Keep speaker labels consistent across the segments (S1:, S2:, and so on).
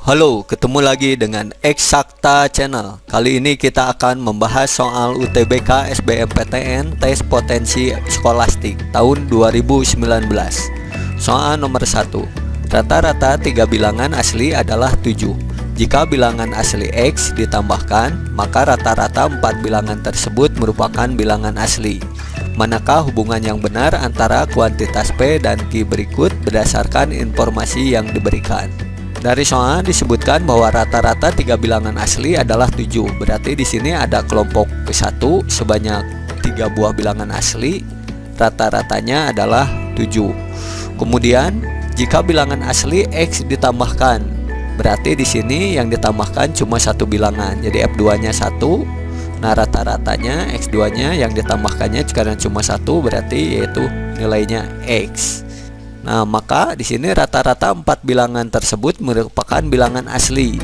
S1: Halo, ketemu lagi dengan Eksakta Channel. Kali ini kita akan membahas soal UTBK SBMPTN Tes Potensi Skolastik tahun 2019. Soal nomor 1. Rata-rata tiga bilangan asli adalah 7. Jika bilangan asli X ditambahkan, maka rata-rata empat bilangan tersebut merupakan bilangan asli. Manakah hubungan yang benar antara kuantitas P dan Q berikut berdasarkan informasi yang diberikan? Dari soal disebutkan bahwa rata-rata tiga bilangan asli adalah 7. Berarti di sini ada kelompok ke-1 sebanyak tiga buah bilangan asli, rata-ratanya adalah 7. Kemudian, jika bilangan asli X ditambahkan, berarti di sini yang ditambahkan cuma satu bilangan. Jadi F2-nya 1. Nah, rata-ratanya X2-nya yang ditambahkannya karena cuma satu berarti yaitu nilainya X. Nah, maka di sini rata-rata empat bilangan tersebut merupakan bilangan asli.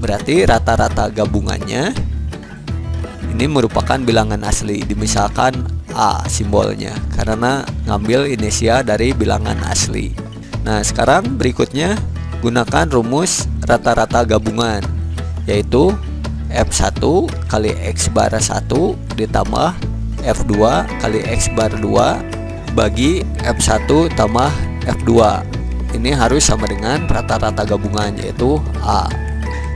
S1: Berarti rata-rata gabungannya ini merupakan bilangan asli. Dimisalkan A simbolnya karena ngambil inisial dari bilangan asli. Nah, sekarang berikutnya gunakan rumus rata-rata gabungan yaitu F1 kali X bar 1 ditambah F2 kali X bar 2 bagi F1 tambah F2 ini harus sama dengan rata-rata gabungan yaitu A.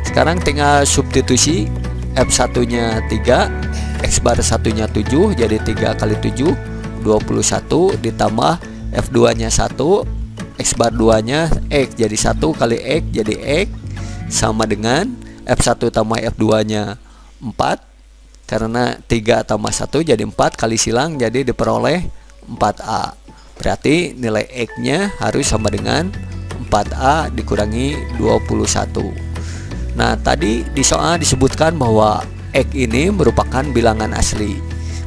S1: Sekarang tinggal substitusi F1 nya 3 X bar 1 nya 7 jadi 3 kali 7 21 ditambah F2 nya 1 X bar 2 nya X jadi 1 kali X jadi X sama dengan F1 tambah F2 nya 4 karena 3 tambah 1 jadi 4 kali silang jadi diperoleh 4A Berarti nilai X nya harus sama dengan 4A dikurangi 21 Nah tadi di soal disebutkan bahwa X ini merupakan bilangan asli.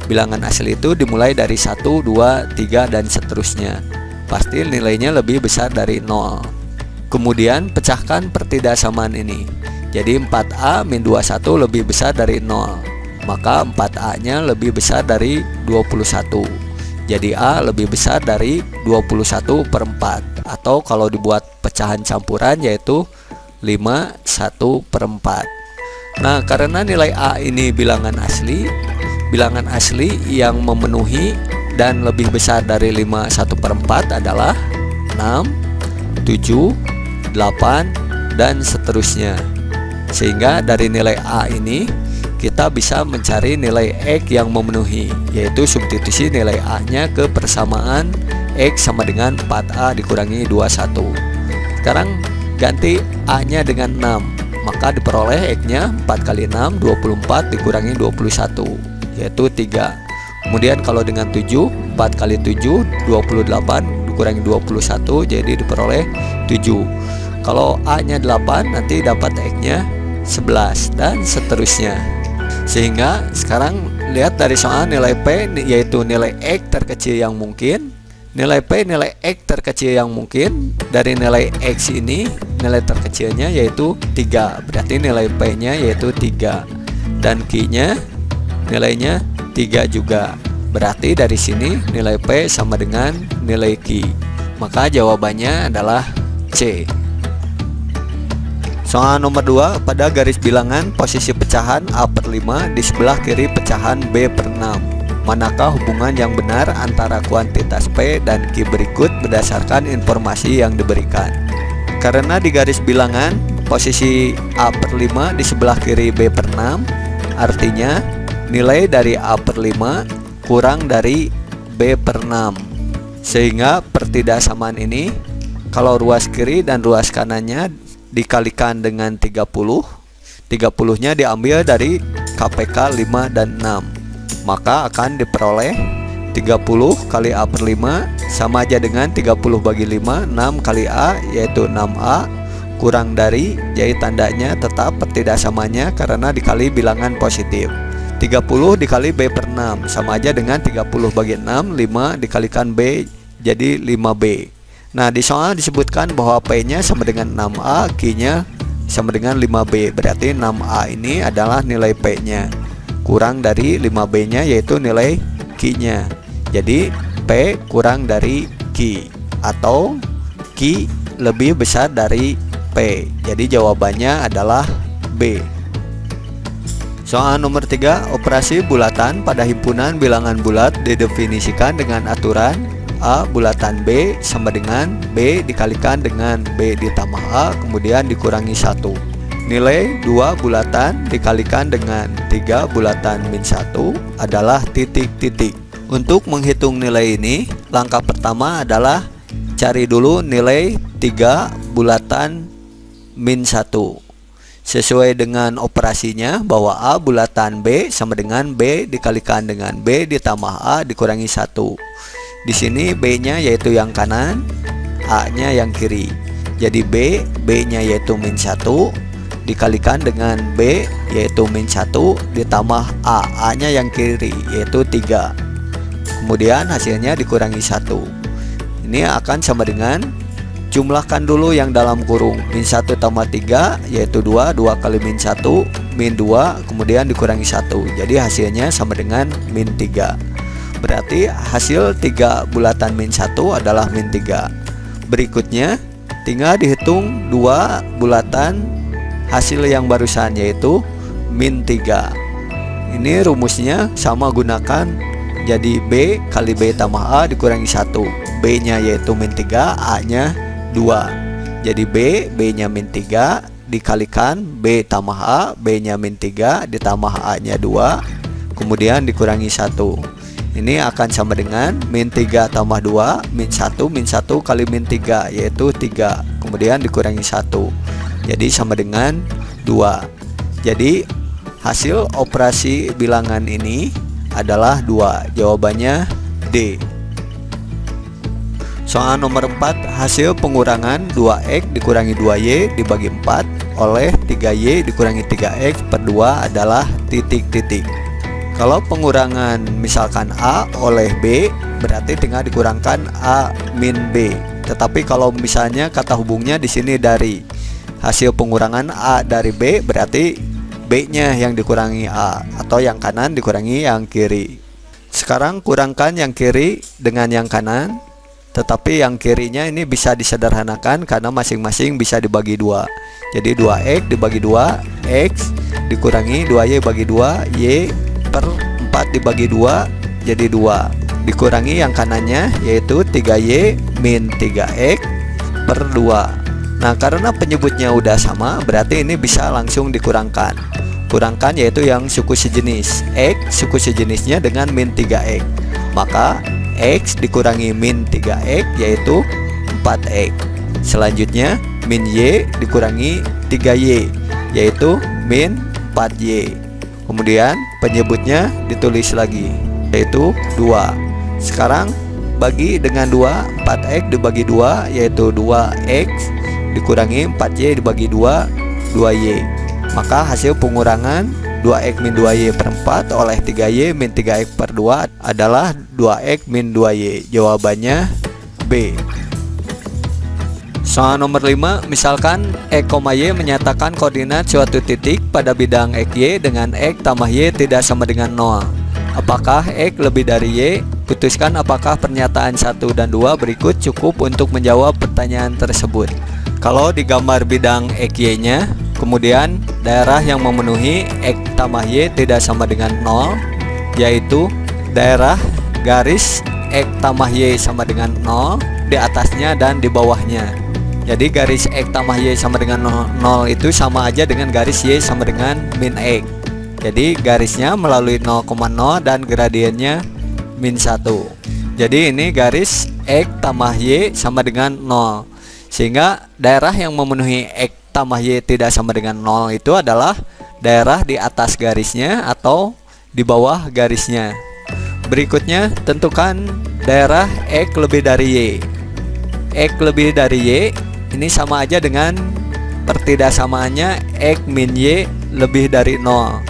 S1: Bilangan asli itu dimulai dari 1, 2, 3, dan seterusnya. Pasti nilainya lebih besar dari 0 Kemudian pecahkan pertidaksamaan ini. Jadi 4A min 21 lebih besar dari 0 Maka 4A nya lebih besar dari 21 jadi A lebih besar dari 21 per 4 Atau kalau dibuat pecahan campuran yaitu 5 1 per 4 Nah karena nilai A ini bilangan asli Bilangan asli yang memenuhi dan lebih besar dari 5 1 per 4 adalah 6 7 8 dan seterusnya. Sehingga dari nilai A ini kita bisa mencari nilai X yang memenuhi yaitu substitusi nilai A nya ke persamaan X sama dengan 4A dikurangi 21 sekarang ganti A nya dengan 6 maka diperoleh X nya 4 kali 6 24 dikurangi 21 yaitu 3 kemudian kalau dengan 7 4 kali 7 28 dikurangi 21 jadi diperoleh 7 kalau A nya 8 nanti dapat X nya 11 dan seterusnya sehingga sekarang lihat dari soal nilai P yaitu nilai X terkecil yang mungkin. Nilai P nilai X terkecil yang mungkin. Dari nilai X ini nilai terkecilnya yaitu 3 Berarti nilai P nya yaitu 3 Dan Q nya nilainya 3 juga. Berarti dari sini nilai P sama dengan nilai Q. Maka jawabannya adalah C Soal nomor 2 pada garis bilangan posisi pecahan A per 5 di sebelah kiri pecahan B per 6 Manakah hubungan yang benar antara kuantitas P dan Q berikut berdasarkan informasi yang diberikan? Karena di garis bilangan posisi A per 5 di sebelah kiri B per 6 Artinya nilai dari A per 5 kurang dari B per 6 Sehingga pertidaksamaan ini kalau ruas kiri dan ruas kanannya dikalikan dengan 30 30 nya diambil dari KPK 5 dan 6 maka akan diperoleh 30 kali A per 5 sama aja dengan 30 bagi 5 6 kali A yaitu 6A kurang dari jadi tandanya tetap pertidaksamanya karena dikali bilangan positif. 30 dikali B per 6 sama aja dengan 30 bagi 6 5 dikalikan B jadi 5B Nah di soal disebutkan bahwa P-nya sama dengan 6A, Q-nya sama dengan 5B. Berarti 6A ini adalah nilai P-nya. Kurang dari 5B-nya yaitu nilai Q-nya. Jadi P kurang dari Q atau Q lebih besar dari P. Jadi jawabannya adalah B. Soal nomor 3, operasi bulatan pada himpunan bilangan bulat didefinisikan dengan aturan A bulatan B sama dengan B dikalikan dengan B ditambah A kemudian dikurangi 1 Nilai 2 bulatan dikalikan dengan 3 bulatan min 1 adalah titik-titik Untuk menghitung nilai ini langkah pertama adalah cari dulu nilai 3 bulatan min 1 sesuai dengan operasinya bahwa A bulatan B sama dengan B dikalikan dengan B ditambah A dikurangi 1 di sini B nya yaitu yang kanan A nya yang kiri. Jadi B B nya yaitu min 1 dikalikan dengan B yaitu min 1 ditambah A. A nya yang kiri yaitu 3 kemudian hasilnya dikurangi 1 ini akan sama dengan Jumlahkan dulu yang dalam kurung. Min 1 tambah 3 yaitu 2 2 kali min 1 Min 2 kemudian dikurangi 1 Jadi hasilnya sama dengan min 3 Berarti hasil 3 bulatan min 1 adalah min 3 Berikutnya tinggal dihitung 2 bulatan hasil yang barusan yaitu min 3 Ini rumusnya sama gunakan jadi B kali B tambah A dikurangi 1 B nya yaitu min 3 A nya 2 Jadi B, B nya min 3 Dikalikan B tambah A B nya min 3 ditambah A nya 2 Kemudian dikurangi 1 Ini akan sama dengan min 3 tambah 2 Min 1 min 1 kali min 3 Yaitu 3 Kemudian dikurangi 1 Jadi sama dengan 2 Jadi hasil operasi bilangan ini adalah 2 Jawabannya D. Soal nomor 4 Hasil pengurangan 2X dikurangi 2Y dibagi 4 oleh 3Y dikurangi 3X per 2 adalah titik-titik Kalau pengurangan misalkan A oleh B berarti tinggal dikurangkan A min B. Tetapi kalau misalnya kata hubungnya di sini dari hasil pengurangan A dari B berarti B nya yang dikurangi A atau yang kanan dikurangi yang kiri. Sekarang kurangkan yang kiri dengan yang kanan tetapi yang kirinya ini bisa disederhanakan karena masing-masing bisa dibagi dua. Jadi 2x dibagi 2 x dikurangi 2y bagi 2 y per 4 dibagi 2 jadi 2 dikurangi yang kanannya yaitu 3y min 3x per 2 nah karena penyebutnya udah sama berarti ini bisa langsung dikurangkan. Kurangkan yaitu yang suku sejenis x suku sejenisnya dengan min 3x maka X dikurangi min 3X yaitu 4X Selanjutnya min Y dikurangi 3Y yaitu min 4Y Kemudian penyebutnya ditulis lagi yaitu 2 Sekarang bagi dengan 2 4X dibagi 2 yaitu 2X dikurangi 4Y dibagi 2 2Y Maka hasil pengurangan 2x min 2y per 4 oleh 3y min 3x per 2 adalah 2x min 2y Jawabannya B Soal nomor 5 Misalkan X, Y menyatakan koordinat suatu titik pada bidang XY dengan X tambah Y tidak sama dengan 0 Apakah X lebih dari Y? Putuskan apakah pernyataan 1 dan 2 berikut cukup untuk menjawab pertanyaan tersebut. Kalau di gambar bidang XY nya Kemudian daerah yang memenuhi X tambah Y tidak sama dengan 0 Yaitu daerah garis X tambah Y sama dengan 0 Di atasnya dan di bawahnya Jadi garis X tambah Y sama dengan 0, 0 itu sama aja dengan garis Y sama dengan min X. Jadi garisnya melalui 0,0 dan gradiennya min 1 Jadi ini garis X tambah Y sama dengan 0 Sehingga daerah yang memenuhi X tambah Y tidak sama dengan 0 itu adalah daerah di atas garisnya atau di bawah garisnya. Berikutnya tentukan daerah X lebih dari Y. X lebih dari Y ini sama aja dengan pertidaksamaannya X min Y lebih dari 0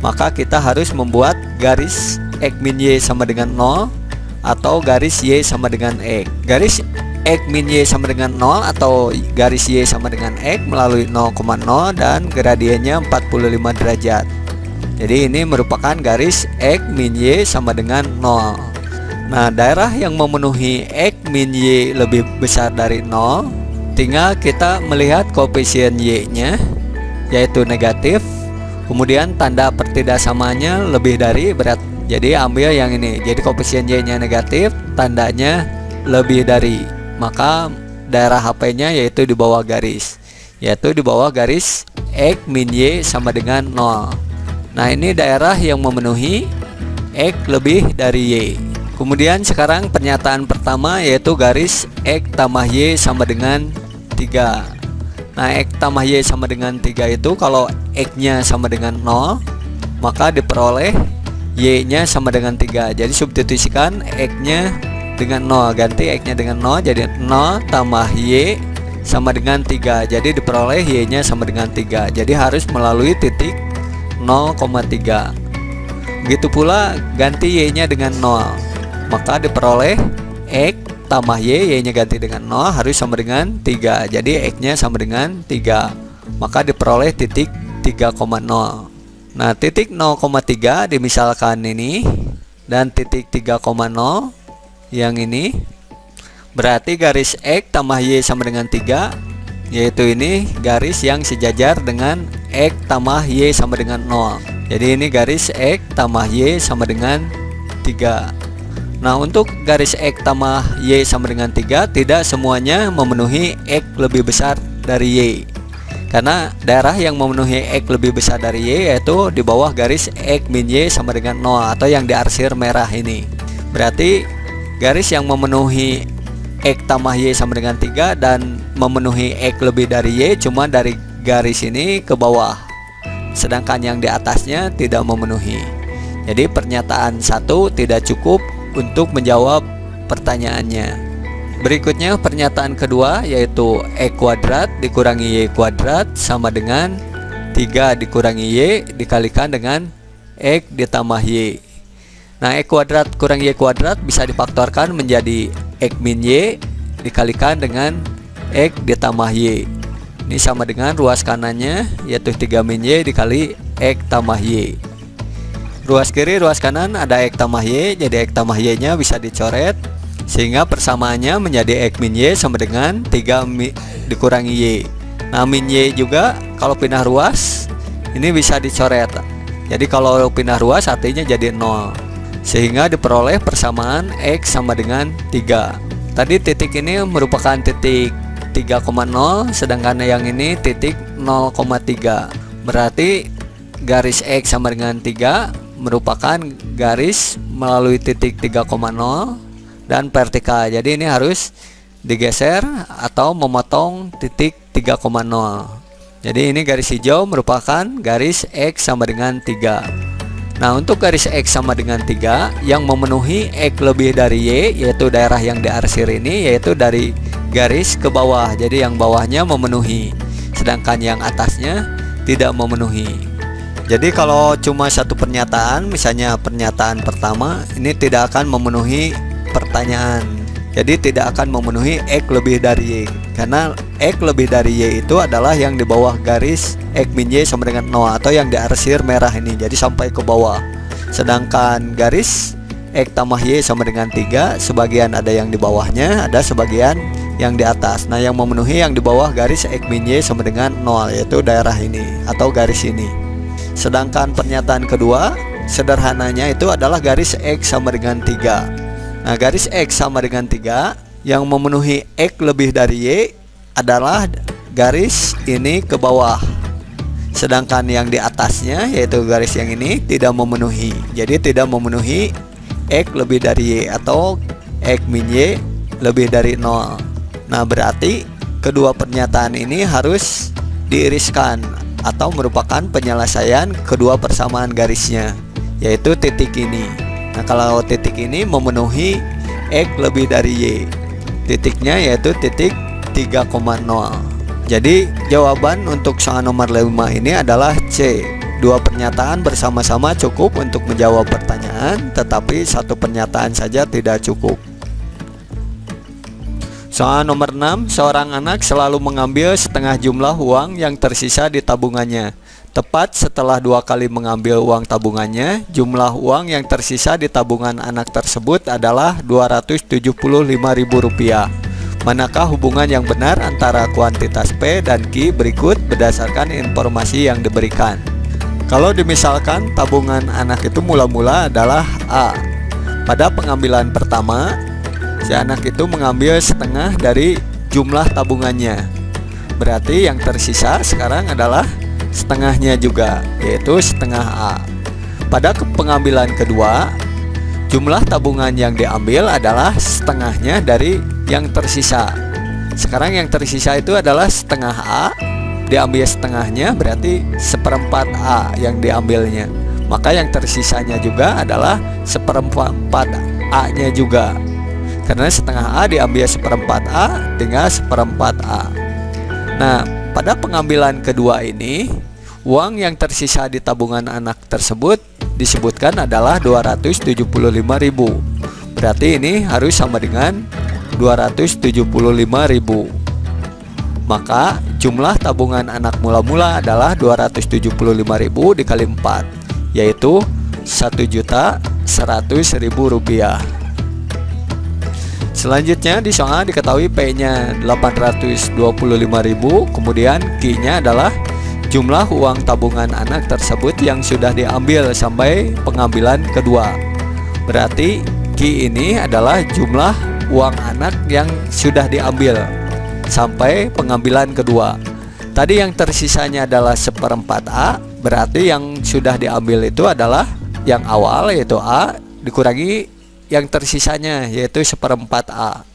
S1: Maka kita harus membuat garis X min Y sama dengan 0 Atau garis Y sama dengan X Garis X min Y sama dengan 0 atau garis Y sama dengan X melalui 0,0 dan gradiennya 45 derajat. Jadi ini merupakan garis X min Y sama dengan 0 Nah daerah yang memenuhi X min Y lebih besar dari 0 tinggal kita melihat koefisien Y nya yaitu negatif. Kemudian tanda pertidaksamanya lebih dari berat. Jadi ambil yang ini. Jadi koefisien Y nya negatif tandanya lebih dari. Maka daerah HP nya yaitu di bawah garis. Yaitu di bawah garis X min Y sama dengan 0 nah ini daerah yang memenuhi X lebih dari Y. Kemudian sekarang pernyataan pertama yaitu garis X tambah Y sama dengan 3 Nah X tambah Y sama dengan 3 itu kalau X nya sama dengan 0 maka diperoleh Y nya sama dengan 3 jadi substitusikan X nya dengan 0 ganti X nya dengan 0 jadi 0 tambah Y sama dengan 3 jadi diperoleh Y nya sama dengan 3 jadi harus melalui titik 0,3 begitu pula ganti Y nya dengan 0 maka diperoleh X tambah Y, Y nya ganti dengan 0 harus sama dengan 3 Jadi X nya sama dengan 3 Maka diperoleh titik 3,0 Nah titik 0,3 dimisalkan ini Dan titik 3,0 yang ini Berarti garis X tambah Y sama dengan 3 Yaitu ini garis yang sejajar dengan X tambah Y sama dengan 0 Jadi ini garis X tambah Y sama dengan 3 Nah untuk garis X tambah Y sama dengan 3 tidak semuanya memenuhi X lebih besar dari Y. Karena daerah yang memenuhi X lebih besar dari Y yaitu di bawah garis X min Y sama dengan 0 atau yang diarsir merah ini. Berarti garis yang memenuhi X tambah Y sama dengan 3 dan memenuhi X lebih dari Y cuma dari garis ini ke bawah. Sedangkan yang di atasnya tidak memenuhi. Jadi pernyataan satu tidak cukup untuk menjawab pertanyaannya. Berikutnya pernyataan kedua yaitu E kuadrat dikurangi Y kuadrat sama dengan 3 dikurangi Y dikalikan dengan X ditambah Y. Nah E kuadrat kurang Y kuadrat bisa difaktorkan menjadi X min Y dikalikan dengan X ditambah Y. Ini sama dengan ruas kanannya yaitu 3 min Y dikali X tambah Y Ruas kiri, ruas kanan ada X tambah Y Jadi X tambah Y nya bisa dicoret Sehingga persamaannya menjadi X min Y sama dengan 3 mi, dikurangi Y Nah min Y juga kalau pindah ruas Ini bisa dicoret. Jadi kalau pindah ruas artinya jadi 0 Sehingga diperoleh persamaan X sama dengan 3 Tadi titik ini merupakan titik 3,0 Sedangkan yang ini titik 0,3 Berarti garis X sama dengan 3 merupakan garis melalui titik 3,0 dan vertikal. Jadi ini harus digeser atau memotong titik 3,0 jadi ini garis hijau merupakan garis X sama dengan 3 nah untuk garis X sama dengan 3 yang memenuhi X lebih dari Y yaitu daerah yang diarsir ini yaitu dari garis ke bawah. Jadi yang bawahnya memenuhi sedangkan yang atasnya tidak memenuhi jadi kalau cuma satu pernyataan, misalnya pernyataan pertama, ini tidak akan memenuhi pertanyaan. Jadi tidak akan memenuhi X lebih dari Y. Karena X lebih dari Y itu adalah yang di bawah garis X min Y sama dengan 0 Atau yang diarsir merah ini. Jadi sampai ke bawah. Sedangkan garis X tambah Y sama dengan 3 Sebagian ada yang di bawahnya Ada sebagian yang di atas. Nah yang memenuhi yang di bawah garis X min Y sama dengan 0 Yaitu daerah ini Atau garis ini Sedangkan pernyataan kedua sederhananya itu adalah garis X sama dengan 3 Nah garis X sama dengan 3 yang memenuhi X lebih dari Y adalah garis ini ke bawah. Sedangkan yang di atasnya yaitu garis yang ini tidak memenuhi. Jadi tidak memenuhi X lebih dari Y atau X min Y lebih dari 0 Nah berarti kedua pernyataan ini harus diiriskan atau merupakan penyelesaian kedua persamaan garisnya yaitu titik ini. Nah kalau titik ini memenuhi X lebih dari Y titiknya yaitu titik 3,0 jadi jawaban untuk soal nomor 5 ini adalah C. Dua pernyataan bersama-sama cukup untuk menjawab pertanyaan Tetapi satu pernyataan saja tidak cukup Soal nomor 6, seorang anak selalu mengambil setengah jumlah uang yang tersisa di tabungannya. Tepat setelah dua kali mengambil uang tabungannya, jumlah uang yang tersisa di tabungan anak tersebut adalah Rp275.000. Manakah hubungan yang benar antara kuantitas P dan Q berikut berdasarkan informasi yang diberikan Kalau dimisalkan tabungan anak itu mula-mula adalah A Pada pengambilan pertama Si anak itu mengambil setengah dari jumlah tabungannya. Berarti yang tersisa sekarang adalah setengahnya juga Yaitu setengah A. Pada pengambilan kedua Jumlah tabungan yang diambil adalah setengahnya dari yang tersisa. Sekarang yang tersisa itu adalah setengah A Diambil setengahnya berarti seperempat A yang diambilnya. Maka yang tersisanya juga adalah seperempat A nya juga Karena setengah A diambil seperempat A dengan seperempat A. Nah pada pengambilan kedua ini Uang yang tersisa di tabungan anak tersebut disebutkan adalah 275.000 Berarti ini harus sama dengan 275.000 Maka jumlah tabungan anak mula-mula adalah 275.000 dikali 4 Yaitu 1.100.000 rupiah Selanjutnya di soal diketahui P nya 825.000 Kemudian Q nya adalah jumlah uang tabungan anak tersebut yang sudah diambil sampai pengambilan kedua. Berarti Q ini adalah jumlah uang anak yang sudah diambil sampai pengambilan kedua. Tadi yang tersisanya adalah seperempat A Berarti yang sudah diambil itu adalah yang awal yaitu A Dikurangi yang tersisanya yaitu seperempat A.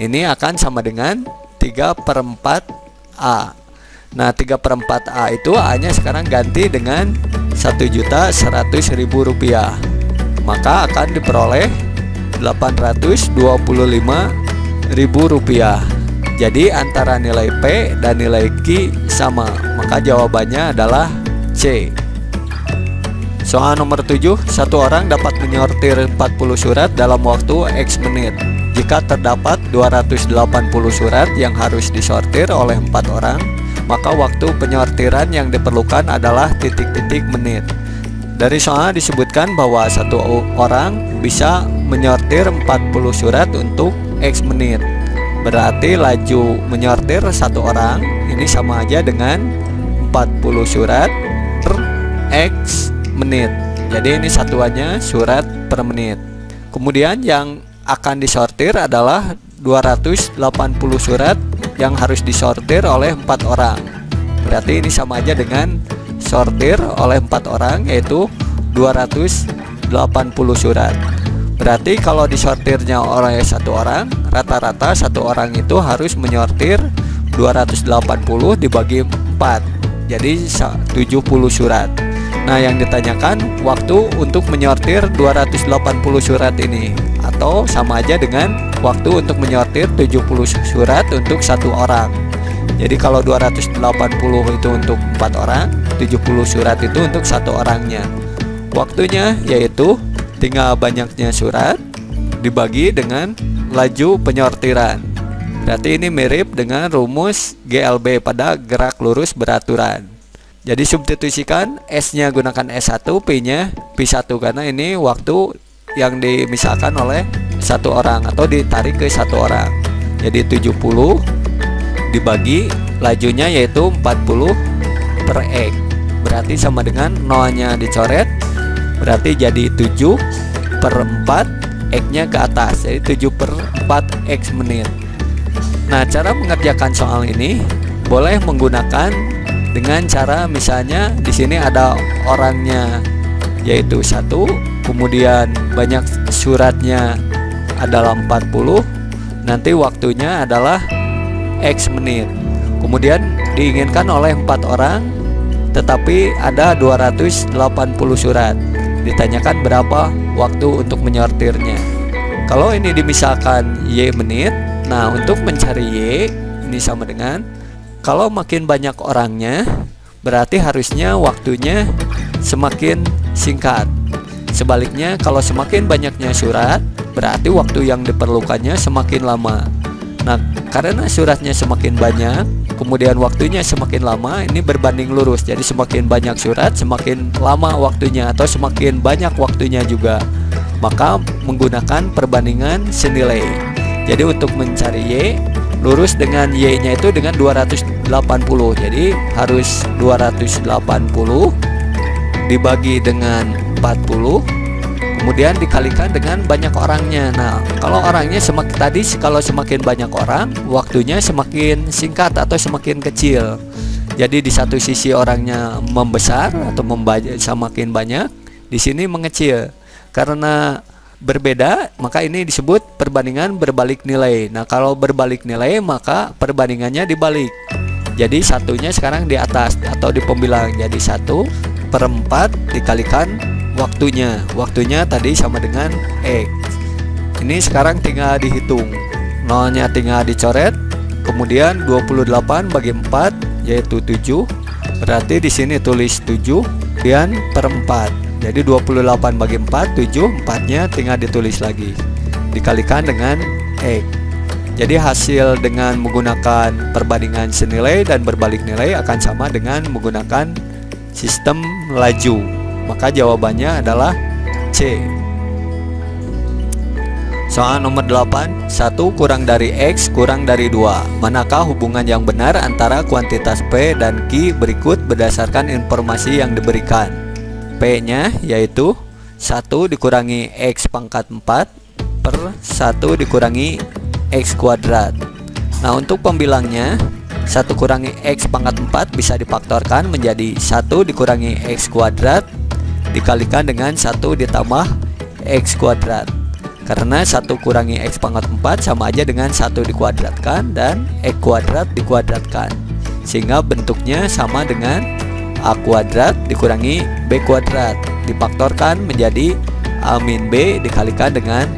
S1: Ini akan sama dengan 3 per 4 A. Nah 3 per 4 A itu A nya sekarang ganti dengan 1.100.000 rupiah. Maka akan diperoleh 825.000 rupiah. Jadi antara nilai P dan nilai Q sama. Maka jawabannya adalah C Soal nomor 7 Satu orang dapat menyortir 40 surat dalam waktu X menit Jika terdapat 280 surat yang harus disortir oleh 4 orang maka waktu penyortiran yang diperlukan adalah titik-titik menit. Dari soal disebutkan bahwa satu orang bisa menyortir 40 surat untuk X menit. Berarti laju menyortir satu orang ini sama aja dengan 40 surat per X menit. Jadi ini satuannya surat per menit. Kemudian yang akan disortir adalah 280 surat yang harus disortir oleh empat orang berarti ini sama aja dengan sortir oleh empat orang yaitu 280 surat berarti kalau disortirnya oleh satu orang rata-rata satu orang itu harus menyortir 280 dibagi 4 jadi 70 surat Nah yang ditanyakan waktu untuk menyortir 280 surat ini. Atau sama aja dengan waktu untuk menyortir 70 surat untuk satu orang. Jadi kalau 280 itu untuk empat orang 70 surat itu untuk satu orangnya. Waktunya yaitu tinggal banyaknya surat dibagi dengan laju penyortiran. Berarti ini mirip dengan rumus GLB pada gerak lurus beraturan jadi substitusikan S nya gunakan S1 P nya P1 karena ini waktu yang dimisalkan oleh satu orang atau ditarik ke satu orang. Jadi 70 dibagi lajunya yaitu 40 per X. Berarti sama dengan nolnya dicoret berarti jadi 7 per 4 X nya ke atas. Jadi 7 per 4 X menit. Nah cara mengerjakan soal ini boleh menggunakan dengan cara misalnya di sini ada orangnya yaitu satu kemudian banyak suratnya adalah 40 nanti waktunya adalah X menit. Kemudian diinginkan oleh empat orang tetapi ada 280 surat. Ditanyakan berapa waktu untuk menyortirnya. Kalau ini dimisalkan Y menit nah untuk mencari Y ini sama dengan kalau makin banyak orangnya berarti harusnya waktunya semakin singkat. Sebaliknya kalau semakin banyaknya surat berarti waktu yang diperlukannya semakin lama. Nah karena suratnya semakin banyak kemudian waktunya semakin lama ini berbanding lurus. Jadi semakin banyak surat semakin lama waktunya atau semakin banyak waktunya juga. Maka menggunakan perbandingan senilai. Jadi untuk mencari Y lurus dengan Y nya itu dengan 280 jadi harus 280 dibagi dengan 40 kemudian dikalikan dengan banyak orangnya. Nah kalau orangnya semakin tadi kalau semakin banyak orang waktunya semakin singkat atau semakin kecil. Jadi di satu sisi orangnya membesar atau semakin banyak di sini mengecil. Karena berbeda maka ini disebut perbandingan berbalik nilai. Nah kalau berbalik nilai maka perbandingannya dibalik. Jadi satunya sekarang di atas atau di pembilang jadi satu per 4 dikalikan waktunya. Waktunya tadi sama dengan X. Ini sekarang tinggal dihitung. Nolnya tinggal dicoret kemudian 28 bagi 4 yaitu 7 berarti di sini tulis 7 dan per 4 jadi 28 bagi 4 7 4 nya tinggal ditulis lagi. Dikalikan dengan X jadi hasil dengan menggunakan perbandingan senilai dan berbalik nilai akan sama dengan menggunakan sistem laju. Maka jawabannya adalah C. Soal nomor 8 1 kurang dari X kurang dari 2 Manakah hubungan yang benar antara kuantitas P dan Q berikut berdasarkan informasi yang diberikan P-nya yaitu 1 dikurangi X pangkat 4 per 1 dikurangi X kuadrat. Nah untuk pembilangnya 1 kurangi X pangkat 4 bisa difaktorkan menjadi 1 dikurangi X kuadrat Dikalikan dengan 1 ditambah X kuadrat. Karena 1 kurangi X pangkat 4 sama aja dengan 1 dikuadratkan dan X kuadrat dikuadratkan. Sehingga bentuknya sama dengan A kuadrat dikurangi B kuadrat. Difaktorkan menjadi A min B dikalikan dengan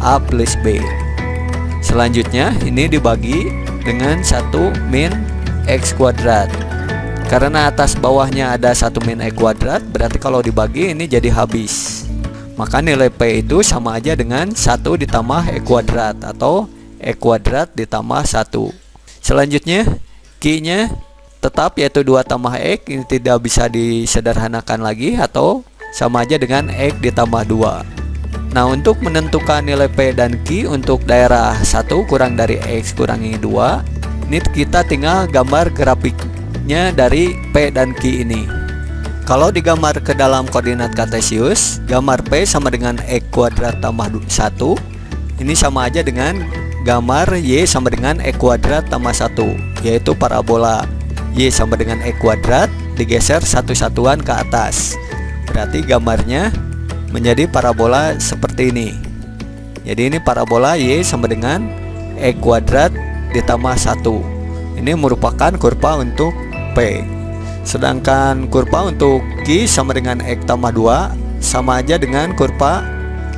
S1: A plus B. Selanjutnya ini dibagi dengan 1 min X kuadrat. Karena atas bawahnya ada 1 min X kuadrat Berarti kalau dibagi ini jadi habis. Maka nilai P itu sama aja dengan 1 ditambah X kuadrat Atau X kuadrat ditambah 1 Selanjutnya Q nya tetap yaitu 2 tambah X ini tidak bisa disederhanakan lagi atau sama aja dengan X ditambah 2 Nah untuk menentukan nilai P dan Q untuk daerah 1 kurang dari X kurangi 2 Ini kita tinggal gambar grafiknya dari P dan Q ini. Kalau digambar ke dalam koordinat kartesius Gambar P sama dengan X kuadrat tambah 1 Ini sama aja dengan gambar Y sama dengan X kuadrat tambah 1 Yaitu parabola Y sama dengan E kuadrat digeser satu satuan ke atas. Berarti gambarnya menjadi parabola seperti ini. Jadi ini parabola Y sama dengan E kuadrat ditambah 1 Ini merupakan kurva untuk P. Sedangkan kurva untuk Q sama dengan X tambah 2 Sama aja dengan kurva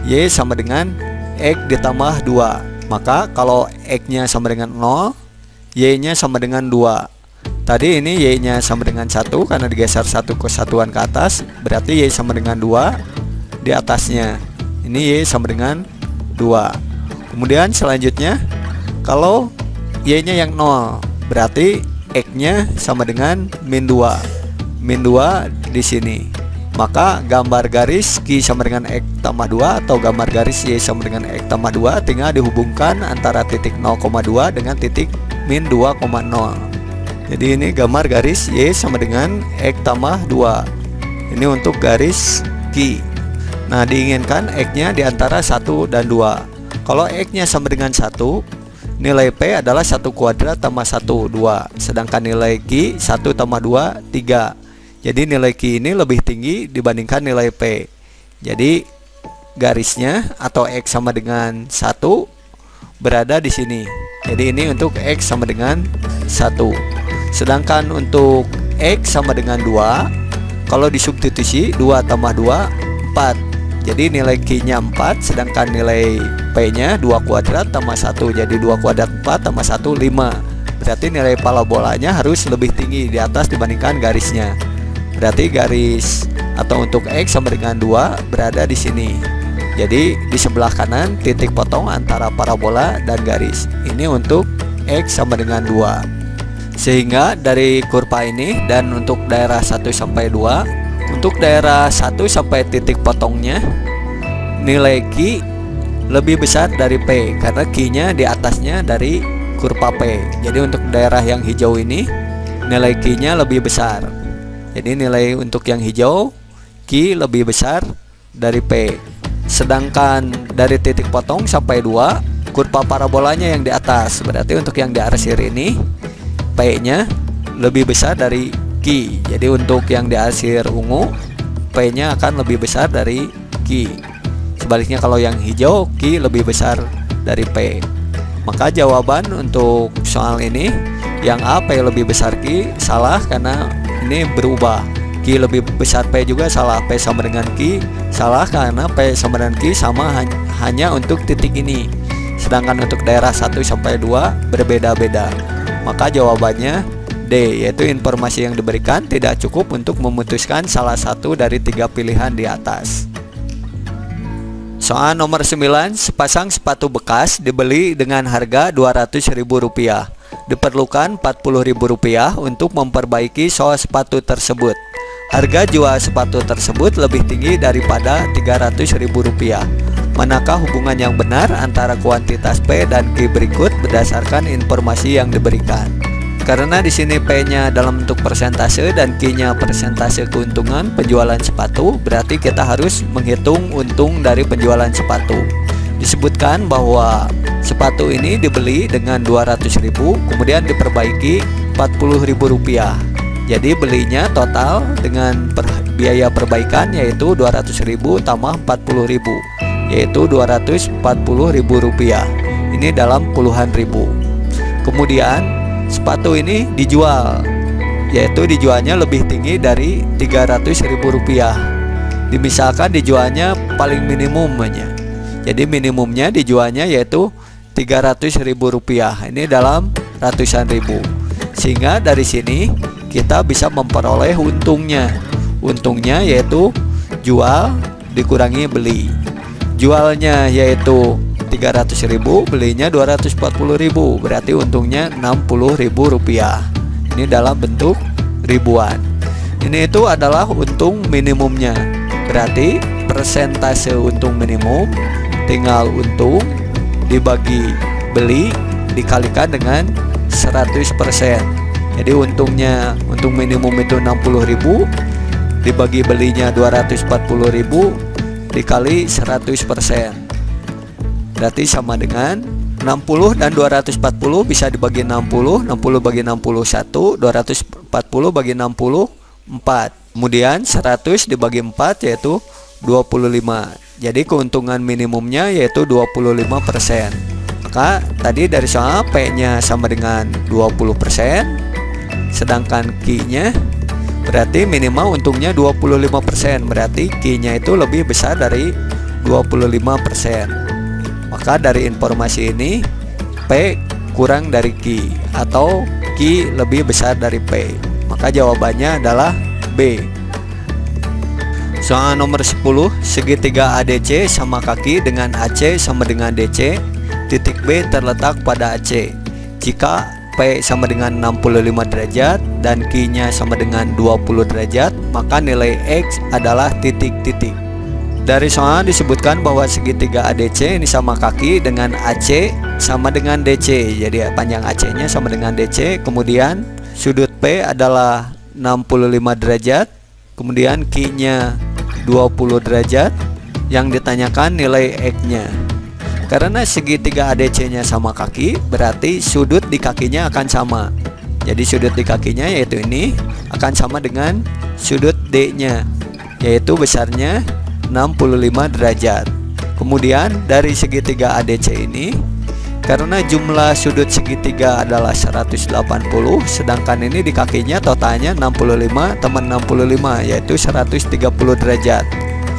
S1: Y sama dengan X ditambah 2 Maka kalau X nya sama dengan 0 Y nya sama dengan 2 Tadi ini Y nya sama dengan satu karena digeser satu kesatuan ke atas Berarti Y sama dengan dua di atasnya. Ini Y sama dengan dua. Kemudian selanjutnya Kalau Y nya yang 0 Berarti X nya sama dengan min 2 Min 2 di sini. Maka gambar garis Q sama dengan X tambah 2 atau gambar garis Y sama dengan X tambah 2 tinggal dihubungkan antara titik 0,2 dengan titik min 2,0 jadi ini gambar garis Y sama dengan X tambah 2 Ini untuk garis Q Nah diinginkan X nya di antara 1 dan 2 Kalau X nya sama dengan 1 Nilai P adalah 1 kuadrat tambah 1 2 Sedangkan nilai Q 1 tambah 2 3 Jadi nilai Q ini lebih tinggi dibandingkan nilai P. Jadi garisnya atau X sama dengan 1 berada di sini. Jadi ini untuk X sama dengan 1 Sedangkan untuk X sama dengan 2 Kalau disubstitusi 2 tambah 2 4 Jadi nilai Q nya 4 Sedangkan nilai P nya 2 kuadrat tambah 1 Jadi 2 kuadrat 4 tambah 1 5 Berarti nilai parabolanya harus lebih tinggi di atas dibandingkan garisnya. Berarti garis atau untuk X sama dengan 2 berada di sini. Jadi di sebelah kanan titik potong antara parabola dan garis. Ini untuk X sama dengan 2 sehingga dari kurva ini dan untuk daerah 1 sampai 2 untuk daerah 1 sampai titik potongnya nilai Q lebih besar dari P karena Q nya di atasnya dari kurva P. Jadi untuk daerah yang hijau ini nilai Q-nya lebih besar. Jadi nilai untuk yang hijau Q lebih besar dari P. Sedangkan dari titik potong sampai 2 kurva parabolanya yang di atas. Berarti untuk yang di arsir ini P-nya lebih besar dari Q. Jadi untuk yang di arsir ungu P-nya akan lebih besar dari Q. Sebaliknya kalau yang hijau Q lebih besar dari P. Maka jawaban untuk soal ini yang A P lebih besar Q salah karena ini berubah. Q lebih besar P juga salah. P sama dengan Q salah karena P sama dengan Q sama hanya untuk titik ini. Sedangkan untuk daerah 1 sampai 2 berbeda-beda. Maka jawabannya D yaitu informasi yang diberikan tidak cukup untuk memutuskan salah satu dari tiga pilihan di atas. Soal nomor 9, sepasang sepatu bekas dibeli dengan harga Rp200.000. Diperlukan Rp40.000 untuk memperbaiki soal sepatu tersebut. Harga jual sepatu tersebut lebih tinggi daripada Rp300.000. Manakah hubungan yang benar antara kuantitas P dan Q berikut berdasarkan informasi yang diberikan? Karena di sini P-nya dalam bentuk persentase dan Q-nya persentase keuntungan penjualan sepatu, berarti kita harus menghitung untung dari penjualan sepatu. Disebutkan bahwa sepatu ini dibeli dengan 200.000, kemudian diperbaiki Rp40.000. Jadi belinya total dengan per, biaya perbaikan yaitu 200.000 tambah 40.000 yaitu Rp240.000. Ini dalam puluhan ribu. Kemudian sepatu ini dijual yaitu dijualnya lebih tinggi dari Rp300.000 dimisalkan dijualnya paling minimumnya. Jadi minimumnya dijualnya yaitu Rp300.000 ini dalam ratusan ribu. Sehingga dari sini kita bisa memperoleh untungnya. Untungnya yaitu jual dikurangi beli jualnya yaitu 300.000 belinya 240.000 berarti untungnya 60.000 rupiah. Ini dalam bentuk ribuan. Ini itu adalah untung minimumnya. Berarti persentase untung minimum tinggal untung dibagi beli dikalikan dengan 100% jadi untungnya untung minimum itu 60.000 dibagi belinya 240.000 dikali 100% Berarti sama dengan 60 dan 240 bisa dibagi 60 60 bagi 61 240 bagi 64 Kemudian 100 dibagi 4 yaitu 25 Jadi keuntungan minimumnya yaitu 25% Maka tadi dari soal P nya sama dengan 20% Sedangkan Q nya berarti minimal untungnya 25% Berarti Q nya itu lebih besar dari 25% maka dari informasi ini P kurang dari Q atau Q lebih besar dari P. Maka jawabannya adalah B. Soal nomor 10, segitiga ADC sama kaki dengan AC sama dengan DC, titik B terletak pada AC. Jika P sama dengan 65 derajat dan Q-nya sama dengan 20 derajat, maka nilai X adalah titik-titik. Dari soal disebutkan bahwa segitiga ADC ini sama kaki dengan AC sama dengan DC. Jadi panjang AC-nya sama dengan DC. Kemudian sudut P adalah 65 derajat. Kemudian Q-nya 20 derajat. Yang ditanyakan nilai X-nya. Karena segitiga ADC-nya sama kaki, berarti sudut di kakinya akan sama. Jadi sudut di kakinya yaitu ini akan sama dengan sudut D-nya, yaitu besarnya 65 derajat kemudian dari segitiga ADC ini karena jumlah sudut segitiga adalah 180 sedangkan ini di kakinya totalnya 65 teman 65 yaitu 130 derajat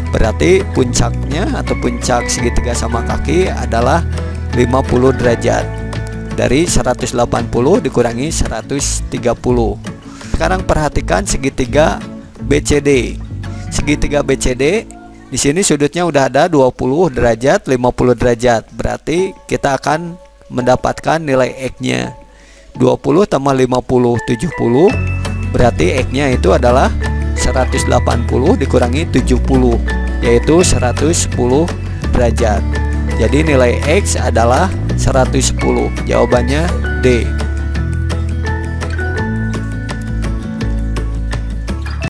S1: berarti puncaknya atau puncak segitiga sama kaki adalah 50 derajat dari 180 dikurangi 130 sekarang perhatikan segitiga BCD segitiga BCD di sini sudutnya udah ada 20 derajat, 50 derajat. Berarti kita akan mendapatkan nilai X-nya. 20 tambah 50 70 berarti X-nya itu adalah 180 dikurangi 70 yaitu 110 derajat. Jadi nilai X adalah 110 Jawabannya D